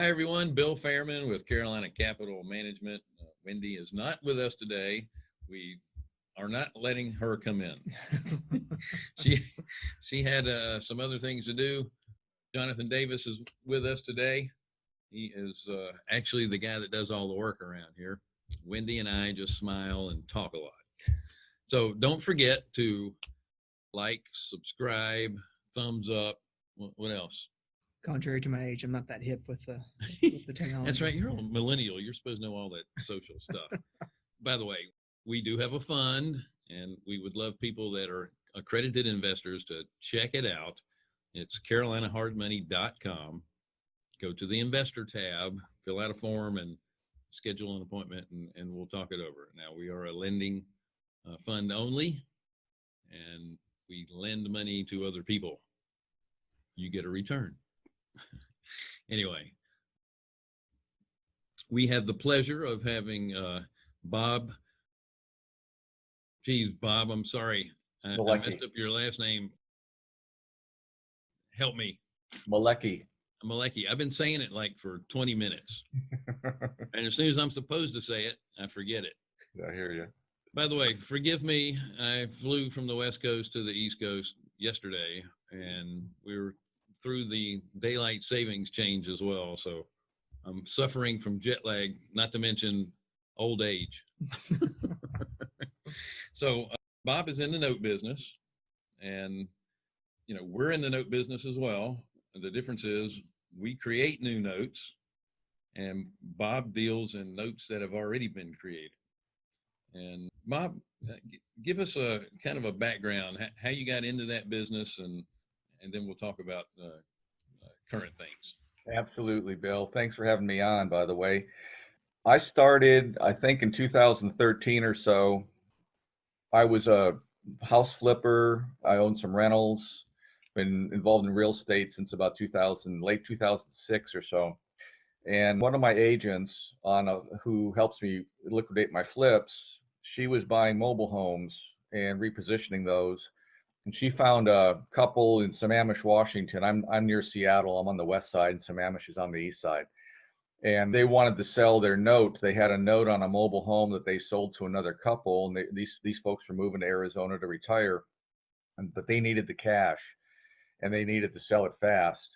Hi, everyone. Bill Fairman with Carolina Capital Management. Uh, Wendy is not with us today. We are not letting her come in. she she had uh, some other things to do. Jonathan Davis is with us today. He is uh, actually the guy that does all the work around here. Wendy and I just smile and talk a lot. So don't forget to like, subscribe, thumbs up. What, what else? Contrary to my age, I'm not that hip with the with the technology. That's right. You're a millennial. You're supposed to know all that social stuff. By the way, we do have a fund and we would love people that are accredited investors to check it out. It's carolinahardmoney.com. Go to the investor tab, fill out a form and schedule an appointment and, and we'll talk it over. Now we are a lending uh, fund only and we lend money to other people. You get a return. anyway, we have the pleasure of having uh, Bob. Geez, Bob, I'm sorry. I, I messed up your last name. Help me. Malecki. Malecki. I've been saying it like for 20 minutes. And as soon as I'm supposed to say it, I forget it. I hear you. By the way, forgive me. I flew from the West Coast to the East Coast yesterday, and we were through the daylight savings change as well. So I'm suffering from jet lag, not to mention old age. so uh, Bob is in the note business, and you know we're in the note business as well. The difference is we create new notes, and Bob deals in notes that have already been created. And Bob, uh, give us a kind of a background, how you got into that business, and and then we'll talk about uh, uh, current things. Absolutely, Bill. Thanks for having me on, by the way. I started, I think, in 2013 or so. I was a house flipper. I owned some rentals, been involved in real estate since about 2000, late 2006 or so. And one of my agents on a, who helps me liquidate my flips, she was buying mobile homes and repositioning those. And she found a couple in Sammamish, Washington. I'm I'm near Seattle. I'm on the west side, and Sammamish is on the east side. And they wanted to sell their note. They had a note on a mobile home that they sold to another couple, and they, these these folks were moving to Arizona to retire, and, but they needed the cash, and they needed to sell it fast.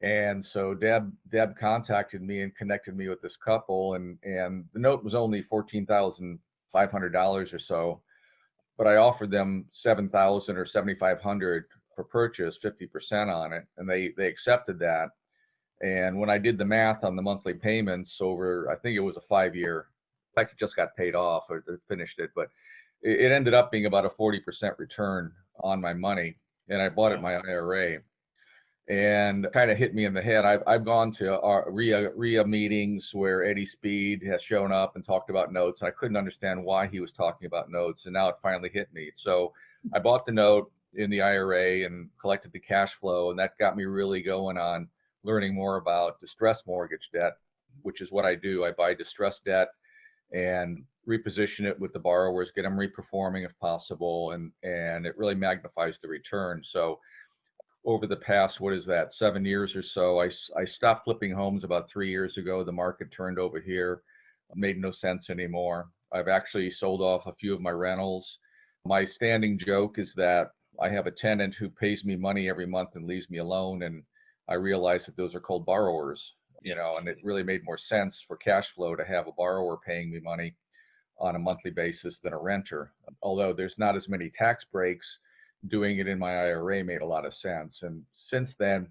And so Deb Deb contacted me and connected me with this couple, and and the note was only fourteen thousand five hundred dollars or so but I offered them seven thousand or seventy five hundred for purchase, fifty percent on it, and they they accepted that. And when I did the math on the monthly payments over, I think it was a five year, I just got paid off or finished it, but it, it ended up being about a forty percent return on my money, and I bought it in my IRA. And kind of hit me in the head. I've I've gone to uh, our RIA RIA meetings where Eddie Speed has shown up and talked about notes. I couldn't understand why he was talking about notes, and now it finally hit me. So I bought the note in the IRA and collected the cash flow, and that got me really going on learning more about distressed mortgage debt, which is what I do. I buy distressed debt and reposition it with the borrowers, get them reperforming if possible, and and it really magnifies the return. So over the past, what is that, seven years or so. I, I stopped flipping homes about three years ago. The market turned over here, made no sense anymore. I've actually sold off a few of my rentals. My standing joke is that I have a tenant who pays me money every month and leaves me alone. And I realize that those are called borrowers, you know, and it really made more sense for cash flow to have a borrower paying me money on a monthly basis than a renter. Although there's not as many tax breaks, doing it in my IRA made a lot of sense. And since then,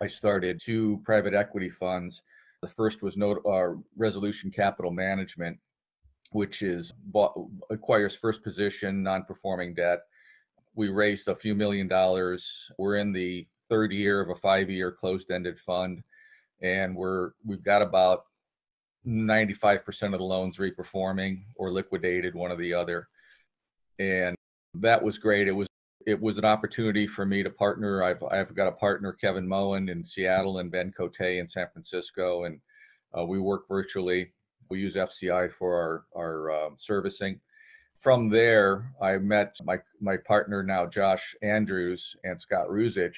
I started two private equity funds. The first was uh, Resolution Capital Management, which is bought, acquires first position non-performing debt. We raised a few million dollars. We're in the third year of a five-year closed-ended fund, and we're we've got about 95% of the loans reperforming or liquidated, one or the other. And that was great. It was it was an opportunity for me to partner. I've I've got a partner, Kevin Moen in Seattle and Ben Cote in San Francisco, and uh, we work virtually. We use FCI for our our uh, servicing. From there, I met my my partner now, Josh Andrews and Scott Ruzich,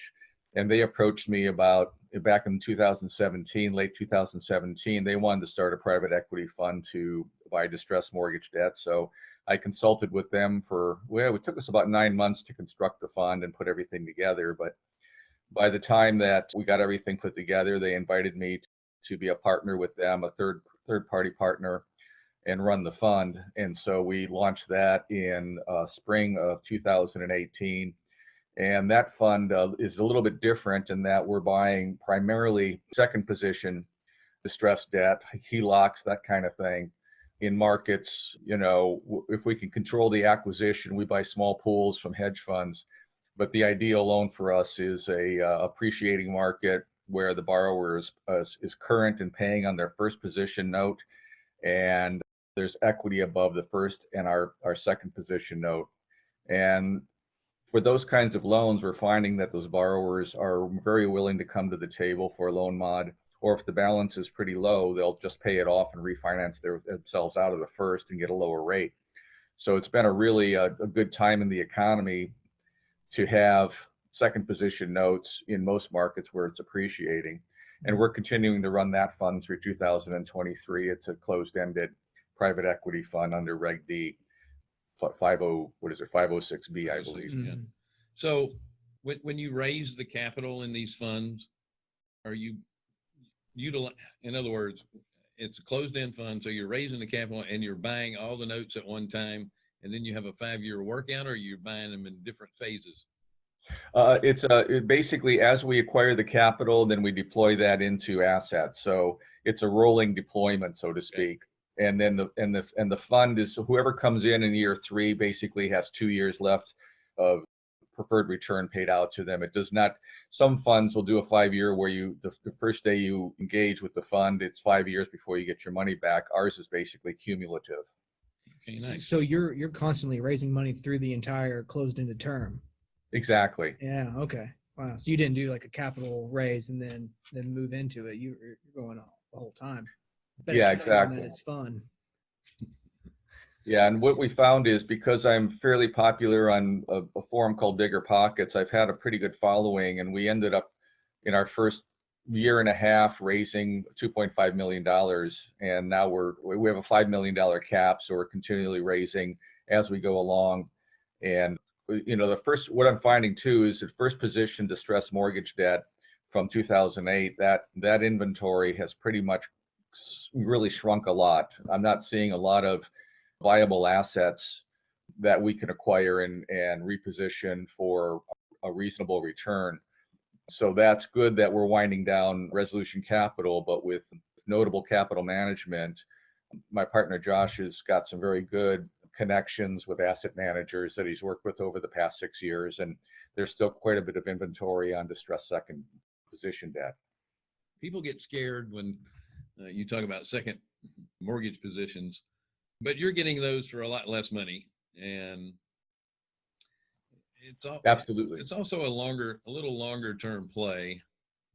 and they approached me about back in 2017, late 2017, they wanted to start a private equity fund to buy distressed mortgage debt. So I consulted with them for, well, it took us about nine months to construct the fund and put everything together. But by the time that we got everything put together, they invited me to be a partner with them, a third third party partner, and run the fund. And so we launched that in uh, spring of 2018. And that fund uh, is a little bit different in that we're buying primarily second position distressed debt, HELOCs, that kind of thing. In markets, you know, if we can control the acquisition, we buy small pools from hedge funds. But the ideal loan for us is a uh, appreciating market where the borrower is, is, is current and paying on their first position note, and there's equity above the first and our, our second position note. And for those kinds of loans, we're finding that those borrowers are very willing to come to the table for a loan mod, or if the balance is pretty low, they'll just pay it off and refinance their, themselves out of the first and get a lower rate. So it's been a really a, a good time in the economy to have second position notes in most markets where it's appreciating. And we're continuing to run that fund through 2023. It's a closed-ended private equity fund under Reg D, fi- 50, what is it, 506B, I believe. Yeah. Mhm. So when, when you raise the capital in these funds, are you util, in other words, it's a closed-end fund, so you're raising the capital and you're buying all the notes at one time, and then you have a five-year workout, or you're buying them in different phases? Uh, it's uh, it basically as we acquire the capital, then we deploy that into assets. So it's a rolling deployment, so to speak. And then the and the and the fund is whoever comes in in year three basically has two years left of preferred return paid out to them. It does not. Some funds will do a five year where you the, the first day you engage with the fund, it's five years before you get your money back. Ours is basically cumulative. Okay, nice. So you're you're constantly raising money through the entire closed-ended term. Exactly. Yeah. Okay. Wow. So you didn't do like a capital raise and then then move into it. You, you're going all the whole time. Bet Yeah, accounting on exactly. That is fun. Yeah, and what we found is because I'm fairly popular on a, a forum called Bigger Pockets, I've had a pretty good following, and we ended up in our first year and a half raising 2.5 million dollars, and now we're we have a five million dollar cap, so we're continually raising as we go along. And you know, the first what I'm finding too is the first position distressed mortgage debt from 2008 that that inventory has pretty much really shrunk a lot. I'm not seeing a lot of viable assets that we can acquire and, and reposition for a reasonable return. So that's good that we're winding down resolution capital, but with notable capital management, my partner Josh has got some very good connections with asset managers that he's worked with over the past six years. And there's still quite a bit of inventory on distressed second position debt. people get scared when uh, you talk about second mortgage positions, but you're getting those for a lot less money, and it's all Absolutely. it's also a longer, a little longer term play.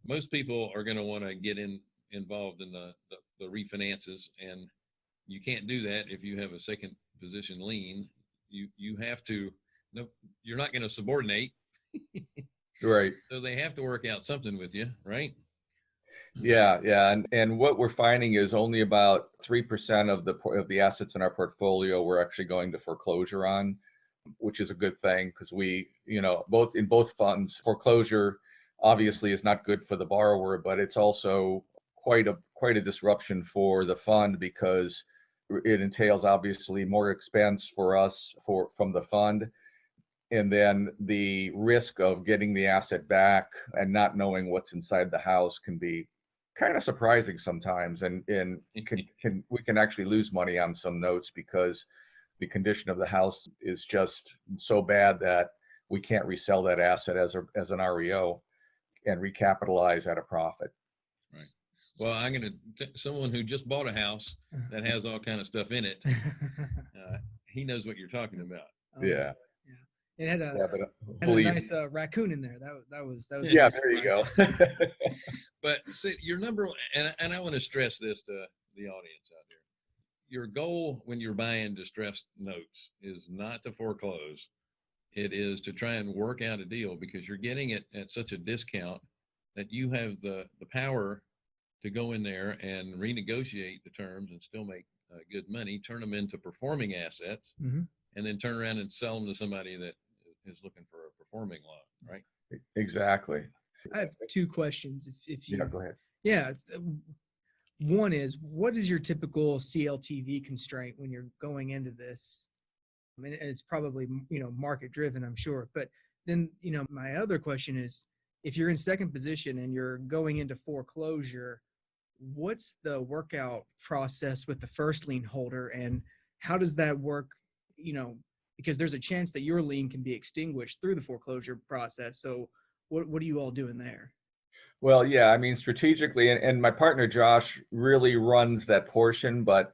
Most people are going to want to get in involved in the, the the refinances, and you can't do that if you have a second position lien. You you have to. No, you're not going to subordinate, Right. so they have to work out something with you, right? Yeah, yeah, and and what we're finding is only about three percent of the of the assets in our portfolio we're actually going to foreclosure on, which is a good thing because we, you know, both in both funds, foreclosure obviously is not good for the borrower, but it's also quite a quite a disruption for the fund because it entails obviously more expense for us for from the fund. And then the risk of getting the asset back and not knowing what's inside the house can be kind of surprising sometimes and and can can we can actually lose money on some notes because the condition of the house is just so bad that we can't resell that asset as a as an REO and recapitalize at a profit. Well, I'm gonna someone who just bought a house that has all kind of stuff in it. Uh, he knows what you're talking about. Oh, Yeah. It had a, Yeah, but had a nice uh, raccoon in there. That was that was that was. yeah, nice there you go. surprise. But see, your number, one- and and I want to stress this to the audience out there. Your goal when you're buying distressed notes is not to foreclose. It is to try and work out a deal because you're getting it at such a discount that you have the, the power to go in there and renegotiate the terms and still make uh, good money, turn them into performing assets, Mhm. and then turn around and sell them to somebody that is looking for a performing loan, right? Exactly. I have two questions. If, if you, Yeah, go ahead. yeah, uh, one is what is your typical CLTV constraint when you're going into this? I mean, it's probably you know market driven, I'm sure. But then you know my other question is, if you're in second position and you're going into foreclosure, what's the workout process with the first lien holder, and how does that work? You know, because there's a chance that your lien can be extinguished through the foreclosure process. So what what are you all doing there? Well, yeah, I mean, strategically, and, and my partner Josh really runs that portion, but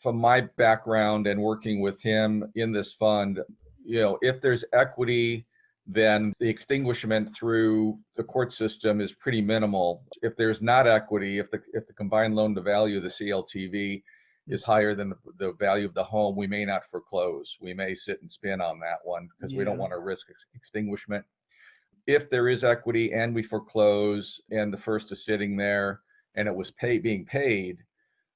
from my background and working with him in this fund, you know, if there's equity, then the extinguishment through the court system is pretty minimal. If there's not equity, if the if the combined loan to value, the CLTV, is higher than the, the value of the home, we may not foreclose. We may sit and spin on that one because we don't want to risk ex- extinguishment if there is equity and we foreclose and the first is sitting there and it was pay being paid,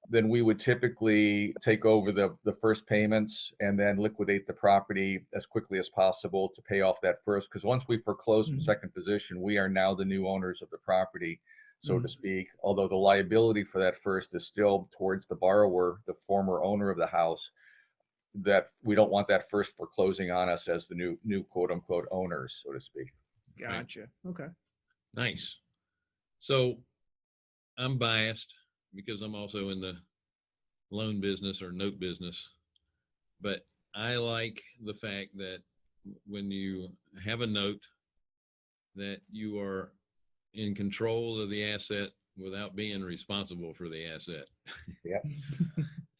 then we would typically take over the, the first payments and then liquidate the property as quickly as possible to pay off that first. Because once we foreclose from Mhm. second position, we are now the new owners of the property, so to Mhm. speak. Although the liability for that first is still towards the borrower, the former owner of the house, that we don't want that first foreclosing on us as the new new quote unquote owners, so to speak. Gotcha. Okay. Nice. So I'm biased because I'm also in the loan business or note business. But I like the fact that when you have a note that you are in control of the asset without being responsible for the asset. Yep.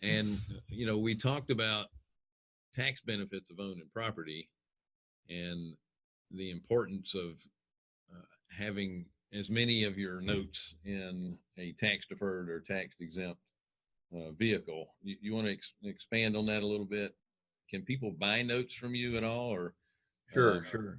And, you know, we talked about tax benefits of owning property and the importance of uh, having as many of your notes in a tax deferred or tax exempt uh, vehicle. You, you want to ex- expand on that a little bit? Can people buy notes from you at all or? Sure, uh, sure.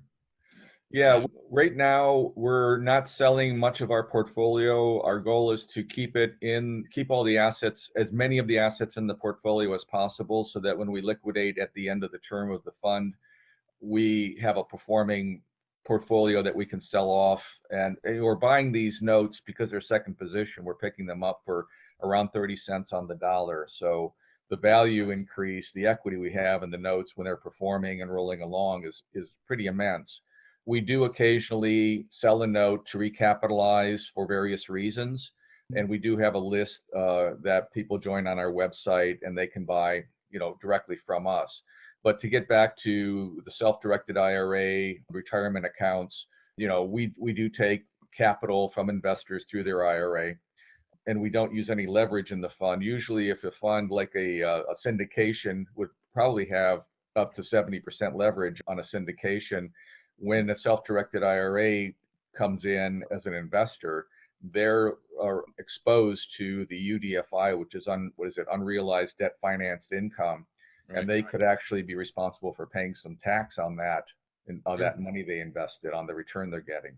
Yeah, right now, we're not selling much of our portfolio. Our goal is to keep it in, keep all the assets, as many of the assets in the portfolio as possible, so that when we liquidate at the end of the term of the fund, we have a performing portfolio that we can sell off. And and we're buying these notes because they're second position. We're picking them up for around 30 cents on the dollar. So the value increase, the equity we have in the notes when they're performing and rolling along is, is pretty immense. We do occasionally sell a note to recapitalize for various reasons. And we do have a list uh, that people join on our website and they can buy, you know, directly from us. But to get back to the self-directed IRA, retirement accounts, you know, we, we do take capital from investors through their IRA and we don't use any leverage in the fund. Usually if a fund like a, uh, a syndication would probably have up to 70% leverage on a syndication, when a self-directed IRA comes in as an investor, they're are exposed to the UDFI, which is on what is it, unrealized debt financed income and they could actually be responsible for paying some tax on that and uh, on Sure. that money they invested on the return they're getting.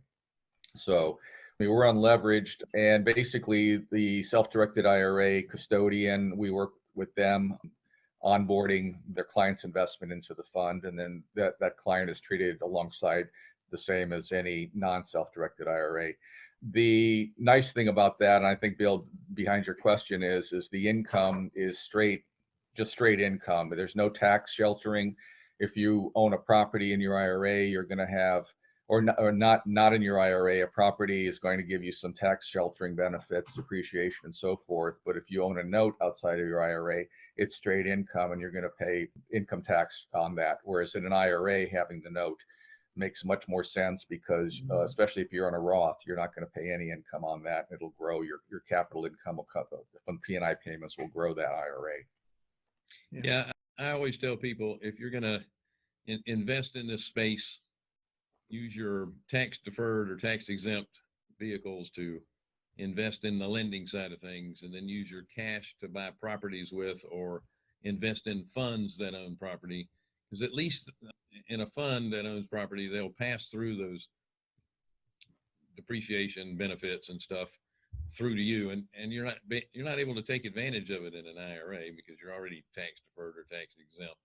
So we were unleveraged and basically the self-directed IRA custodian, we work with them onboarding their client's investment into the fund and then that, that client is treated alongside the same as any non-self-directed IRA. The nice thing about that, and I think Bill, behind your question is, is the income is straight, just straight income. There's no tax sheltering. If you own a property in your IRA, you're going to have, or not, or not, not in your IRA, a property is going to give you some tax sheltering benefits, depreciation and so forth. But if you own a note outside of your IRA, it's straight income and you're going to pay income tax on that. Whereas in an IRA, having the note makes much more sense because uh, Mhm. especially if you're on a Roth, you're not going to pay any income on that. It'll grow your, your capital income will cut from P&I payments will grow that IRA. Yeah, I I always tell people if you're gonna in, invest in this space, use your tax deferred or tax exempt vehicles to invest in the lending side of things, and then use your cash to buy properties with or invest in funds that own property. Because at least in a fund that owns property, they'll pass through those depreciation benefits and stuff through to you and, and you're not, you're not able to take advantage of it in an IRA because you're already tax deferred or tax exempt.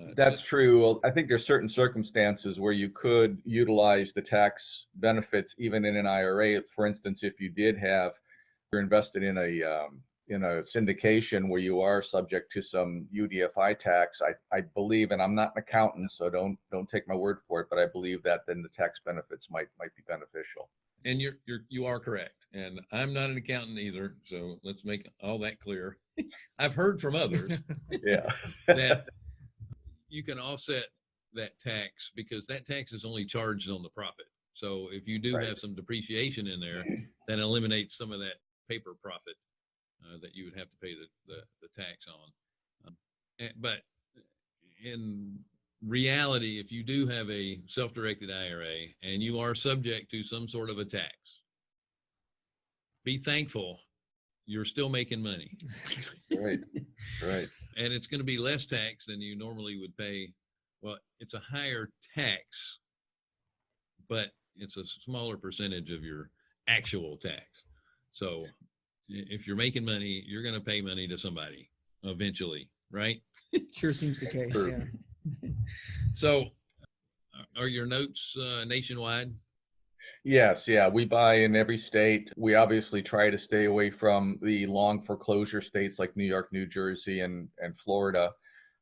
Uh, That's true. Well, I think there's certain circumstances where you could utilize the tax benefits even in an IRA. For instance, if you did have, you're invested in a, um, in a syndication where you are subject to some UDFI tax, I, I believe, and I'm not an accountant, so don't, don't take my word for it, but I believe that then the tax benefits might, might be beneficial. And you're, you're, you are correct. And I'm not an accountant either. So let's make all that clear. I've heard from others Yeah. that you can offset that tax because that tax is only charged on the profit. So if you do Right. have some depreciation in there, that eliminates some of that paper profit uh, that you would have to pay the, the, the tax on. Um, and- But in reality, if you do have a self-directed IRA and you are subject to some sort of a tax, be thankful you're still making money Right, right. and it's going to be less tax than you normally would pay. Well, it's a higher tax, but it's a smaller percentage of your actual tax. So if you're making money, you're going to pay money to somebody eventually, right? Sure seems the case, True. yeah. So uh, are your notes uh, nationwide? Yes, yeah, we buy in every state. We obviously try to stay away from the long foreclosure states like New York, New Jersey, and, and Florida,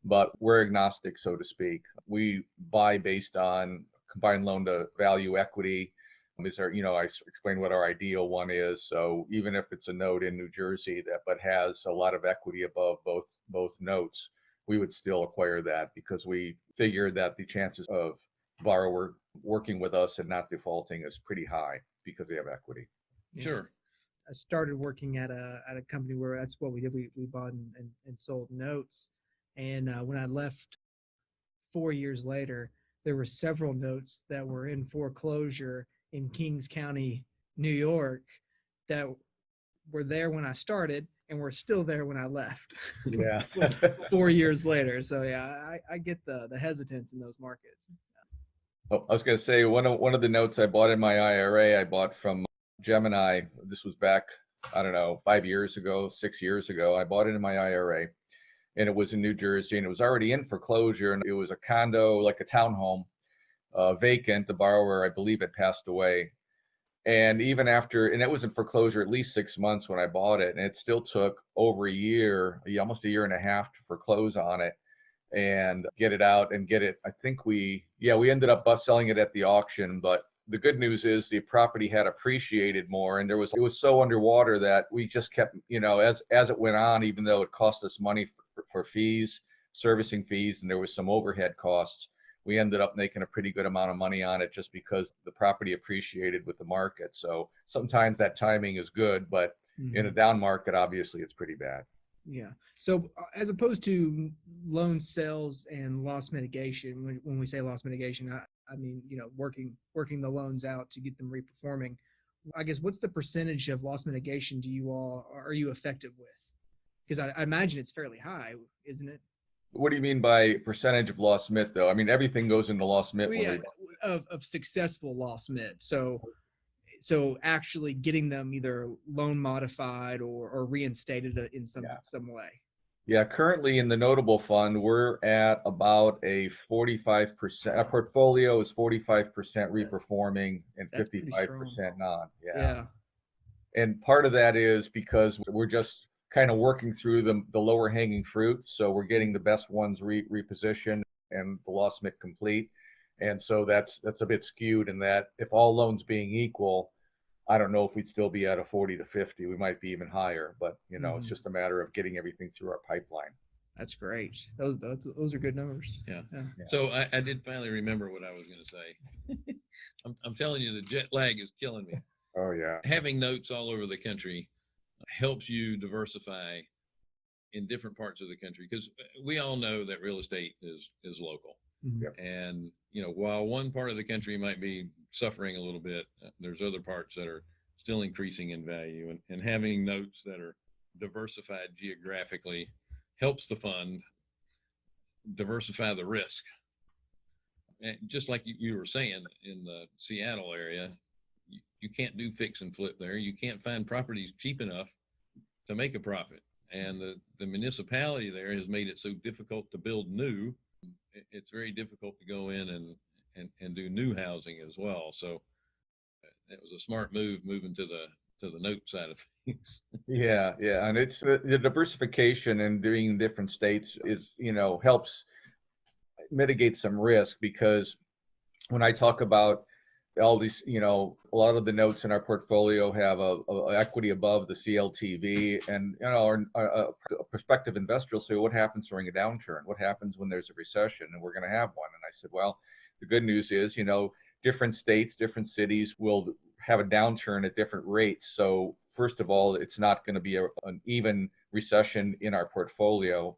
but we're agnostic, so to speak. We buy based on combined loan to value equity. Is there, you know, I explained what our ideal one is. So even if it's a note in New Jersey that but has a lot of equity above both both notes, we would still acquire that because we figure that the chances of borrower working with us and not defaulting is pretty high because they have equity. Yeah. Sure. I started working at a at a company where that's what we did. We we bought and, and, and sold notes. And uh, when I left four years later, there were several notes that were in foreclosure in Kings County, New York, that were there when I started and were still there when I left. Yeah. four years later. So yeah, I, I get the the hesitance in those markets. Oh, I was gonna say, one of, one of the notes I bought in my IRA, I bought from Gemini. This was back, I don't know, five years ago, six years ago. I bought it in my IRA. And it was in New Jersey and it was already in foreclosure and it was a condo, like a townhome, uh, vacant. The borrower, I believe, had passed away. And even after, and it was in foreclosure at least six months when I bought it, and it still took over a year, almost a year and a half to foreclose on it and get it out and get it. I think we, yeah, we ended up selling it at the auction, but the good news is the property had appreciated more and there was, it was so underwater that we just kept, you know, as, as it went on, even though it cost us money for, for fees, servicing fees, and there was some overhead costs, we ended up making a pretty good amount of money on it just because the property appreciated with the market. So sometimes that timing is good, but in a down market, obviously it's pretty bad. Yeah. So uh, as opposed to loan sales and loss mitigation, when, when we say loss mitigation, I, I mean, you know, working, working the loans out to get them reperforming. I guess what's the percentage of loss mitigation do you all, are you effective with? Because I, I imagine it's fairly high, isn't it? What do you mean by percentage of loss mit though? I mean, everything goes into loss mit. Well, yeah, of, of successful loss mit. So, so actually getting them either loan modified or, or reinstated uh, in some, Yeah. some way. Yeah, currently in the notable fund, we're at about a forty-five percent, our portfolio is forty-five percent reperforming and That's fifty-five percent non, yeah. Yeah. And part of that is because we're just kind of working through the, the lower hanging fruit. So we're getting the best ones re, repositioned and the loss mit complete. And so that's, that's a bit skewed in that if all loans being equal, I don't know if we'd still be at a forty to fifty. We might be even higher, but you know, it's Mhm. just a matter of getting everything through our pipeline. That's great. Those, those, those are good numbers. Yeah. Yeah. So I, I did finally remember what I was going to say. I'm, I'm telling you, the jet lag is killing me. Oh, yeah. having notes all over the country helps you diversify in different parts of the country because we all know that real estate is is local Mhm. Yep. and you know while one part of the country might be suffering a little bit uh, there's other parts that are still increasing in value and, and having notes that are diversified geographically helps the fund diversify the risk and just like you, you were saying in the seattle area you, can't do fix and flip there. You can't find properties cheap enough to make a profit. And the, the municipality there has made it so difficult to build new. It's very difficult to go in and, and, and do new housing as well. So uh, it was a smart move moving to the, to the note side of things. Yeah, yeah, and it's the the diversification and doing different states is, you know, helps mitigate some risk because when I talk about all these, you know, a lot of the notes in our portfolio have a, a equity above the CLTV, and you know, our, uh, our, a prospective investor will say, "What happens during a downturn? What happens when there's a recession?" And we're going to have one. And I said, "Well, the good news is, you know, different states, different cities will have a downturn at different rates. So first of all, it's not going to be a, an even recession in our portfolio.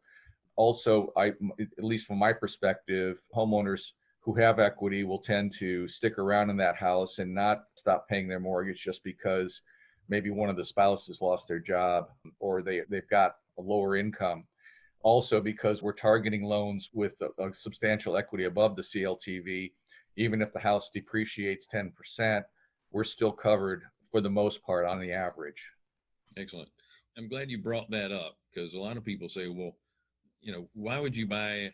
Also, I, at least from my perspective, homeowners who have equity will tend to stick around in that house and not stop paying their mortgage just because maybe one of the spouses lost their job or they, they've got a lower income. Also, because we're targeting loans with a, a substantial equity above the CLTV, even if the house depreciates 10%, we're still covered for the most part on the average. Excellent. I'm glad you brought that up because a lot of people say, well, you know, why would you buy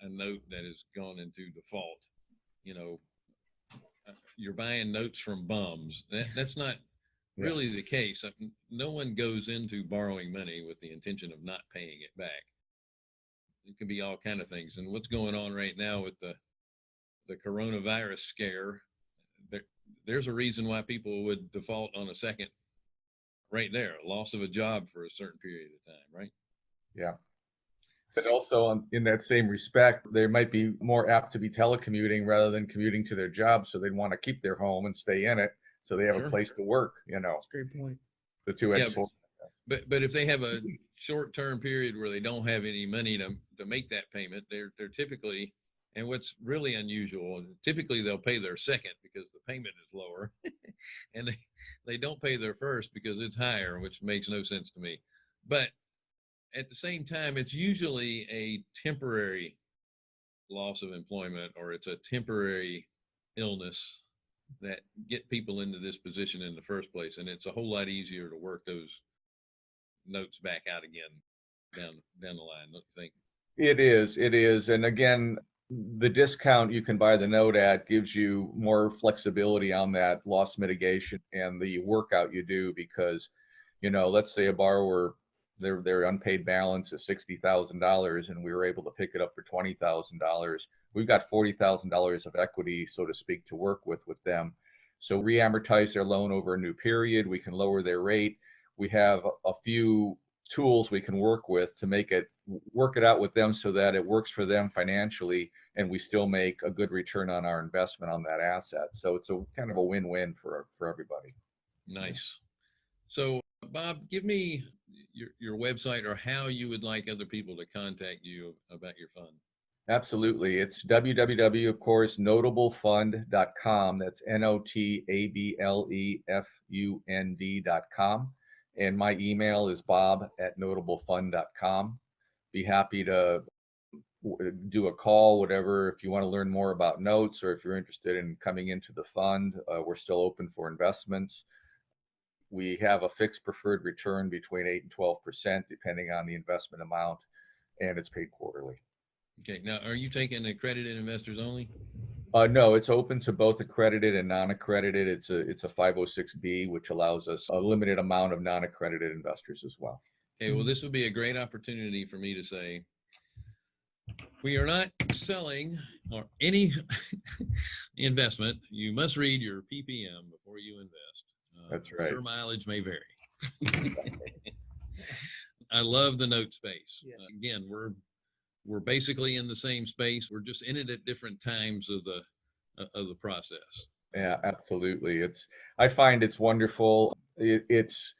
a note that has gone into default? You know, uh, you're buying notes from bums. That, that's not Yeah. really the case. No one goes into borrowing money with the intention of not paying it back. It can be all kind of things. And what's going on right now with the the coronavirus scare, there, there's a reason why people would default on a second right there, loss of a job for a certain period of time, right? But also, on- in that same respect, they might be more apt to be telecommuting rather than commuting to their job. So they'd want to keep their home and stay in it. So they have Sure. a place to work, you know, That's a great point. the two Yeah, edged sword. But but if they have a short term period where they don't have any money to to make that payment, they're they're typically and what's really unusual, typically they'll pay their second because the payment is lower. and they they don't pay their first because it's higher, which makes no sense to me. But at the same time, it's usually a temporary loss of employment or it's a temporary illness that get people into this position in the first place. And it's a whole lot easier to work those notes back out again down down the line, don't you think? It is, it is. And again, the discount you can buy the note at gives you more flexibility on that loss mitigation and the workout you do because, you know, let's say a borrower, their, their unpaid balance is sixty thousand dollars and we were able to pick it up for twenty thousand dollars. We've got forty thousand dollars of equity, so to speak, to work with with them. So re-amortize their loan over a new period. We can lower their rate. We have a- few tools we can work with to make it work it out with them so that it works for them financially and we still make a good return on our investment on that asset so it's a kind of a win-win for for everybody Nice. So Bob, give me your your website or how you would like other people to contact you about your fund. absolutely. It's www of course notablefund.com that's n-o-t-a-b-l-e-f-u-n-d.com and my email is bob at notablefund.com be happy to do a call, whatever, if you want to learn more about notes or if you're interested in coming into the fund, uh, we're still open for investments. We have a fixed preferred return between eight and twelve percent, depending on the investment amount, and it's paid quarterly. Okay, now are you taking accredited investors only? Uh, no, it's open to both accredited and non-accredited. It's a, it's a five oh six B, which allows us a limited amount of non-accredited investors as well. Okay, well, this would be a great opportunity for me to say, we are not selling or any investment. You must read your PPM before you invest. Uh, That's right. Your mileage may vary. I love the note space. Yes. Uh, Again, we're, we're basically in the same space. We're just in it at different times of the, uh, of the process. Yeah, absolutely. It's I find it's wonderful. It, it's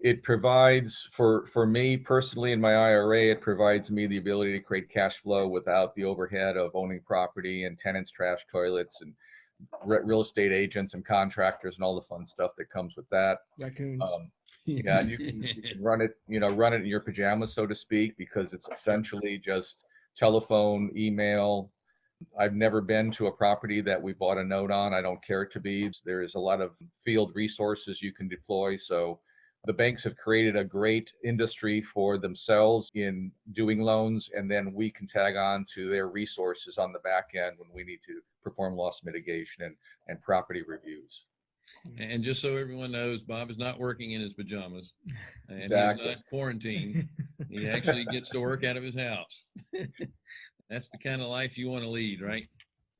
it provides for for me personally in my IRA, it provides me the ability to create cash flow without the overhead of owning property and tenants, trash toilets, and re- real estate agents and contractors and all the fun stuff that comes with that. Raccoons. Um, yeah, and you can, you can run it, you know, run it in your pajamas, so to speak, because it's essentially just telephone, email, I've never been to a property that we bought a note on. I don't care to be. There is a lot of field resources you can deploy. So the banks have created a great industry for themselves in doing loans, and then we can tag on to their resources on the back end when we need to perform loss mitigation and, and property reviews. And just so everyone knows, Bob is not working in his pajamas and Exactly. he's not quarantined. He actually gets to work out of his house. That's the kind of life you want to lead, right?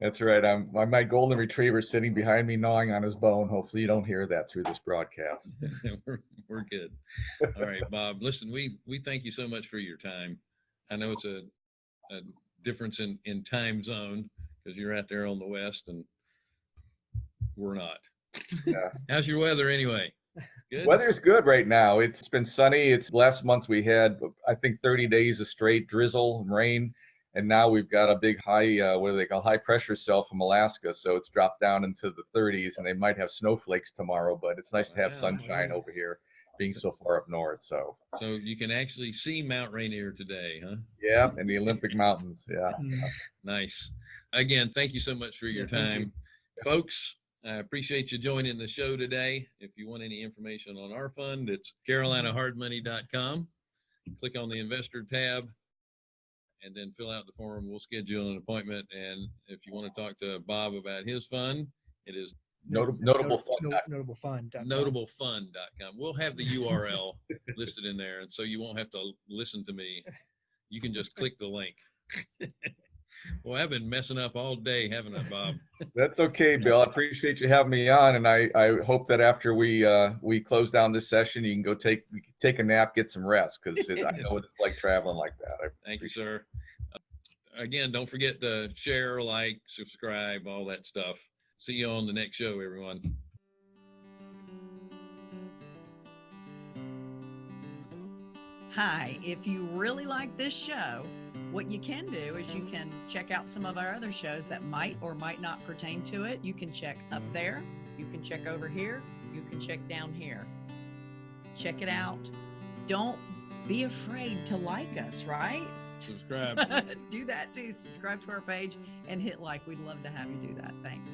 That's right. I'm, my, my golden retriever sitting behind me gnawing on his bone. Hopefully you don't hear that through this broadcast. we're, we're good. All right, Bob. Listen, we we thank you so much for your time. I know it's a, a difference in in time zone because you're out there on the west and we're not. Yeah. How's your weather anyway? Good. Weather's good right now. It's been sunny. It's last month we had, I think, 30 days of straight drizzle and rain. And now we've got a big high, uh, what do they call high pressure cell from Alaska. So it's dropped down into the 30s and they might have snowflakes tomorrow, but it's nice to have Wow, sunshine over here being so far up north. So So you can actually see Mount Rainier today, huh? yeah, and the Olympic Mountains. Yeah. Nice. Again, thank you so much for your Yeah, thank you. time. Folks, I appreciate you joining the show today. If you want any information on our fund, it's carolinahardmoney.com. Click on the investor tab and then fill out the form. We'll schedule an appointment. And if you want to talk to Bob about his fund, it is Notable, That's notable not- fun. no- Notable fun. dot com. notablefund.com. We'll have the URL listed in there. And so you won't have to listen to me. You can just click the link. Well, I've been messing up all day, haven't I, Bob? That's okay, Bill. I appreciate you having me on, and I, I hope that after we uh, we close down this session, you can go take take a nap, get some rest, because I know what it's like traveling like that. I, Thank you, sir. Uh, Again, don't forget to share, like, subscribe, all that stuff. See you on the next show, everyone. Hi, if you really like this show, what you can do is you can check out some of our other shows that might or might not pertain to it. You can check up mm-hmm. there, you can check over here, you can check down here. Check it out. Don't be afraid to like us, right? Subscribe. do that too. Subscribe to our page and hit like. We'd love to have you do that. Thanks.